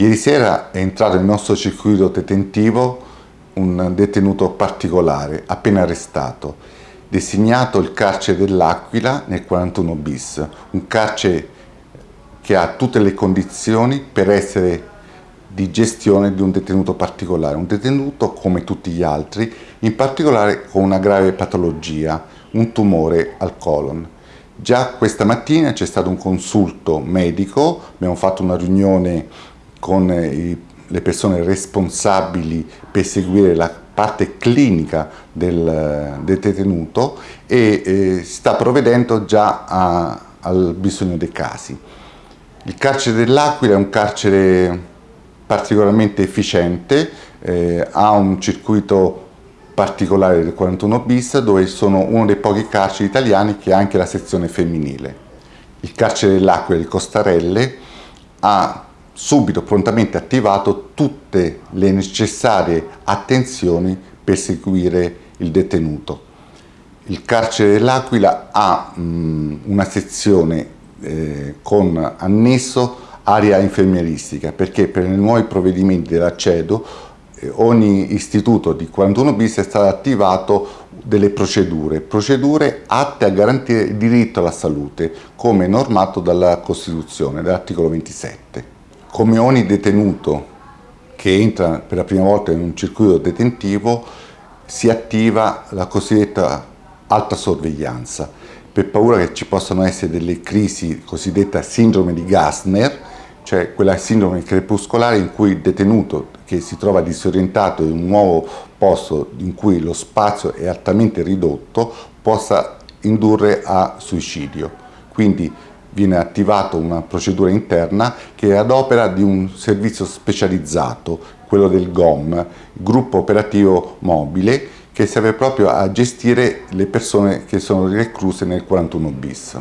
Ieri sera è entrato nel nostro circuito detentivo un detenuto particolare, appena arrestato, designato il carcere dell'Aquila nel 41 bis, un carcere che ha tutte le condizioni per essere di gestione di un detenuto particolare, un detenuto come tutti gli altri, in particolare con una grave patologia, un tumore al colon. Già questa mattina c'è stato un consulto medico, abbiamo fatto una riunione con i, le persone responsabili per seguire la parte clinica del, del detenuto e eh, sta provvedendo già a, al bisogno dei casi. Il carcere dell'Aquila è un carcere particolarmente efficiente, eh, ha un circuito particolare del 41 bis dove sono uno dei pochi carceri italiani che ha anche la sezione femminile. Il carcere dell'Aquila di Costarelle ha subito prontamente attivato tutte le necessarie attenzioni per seguire il detenuto. Il carcere dell'Aquila ha mh, una sezione eh, con annesso area infermieristica perché per i nuovi provvedimenti della CEDO eh, ogni istituto di 41 bis è stato attivato delle procedure, procedure atte a garantire il diritto alla salute come normato dalla Costituzione, dall'articolo 27. Come ogni detenuto che entra per la prima volta in un circuito detentivo si attiva la cosiddetta alta sorveglianza per paura che ci possano essere delle crisi cosiddetta sindrome di Gassner, cioè quella sindrome crepuscolare in cui il detenuto che si trova disorientato in un nuovo posto in cui lo spazio è altamente ridotto possa indurre a suicidio. Quindi viene attivata una procedura interna che è ad opera di un servizio specializzato, quello del GOM, Gruppo Operativo Mobile, che serve proprio a gestire le persone che sono recluse nel 41 bis.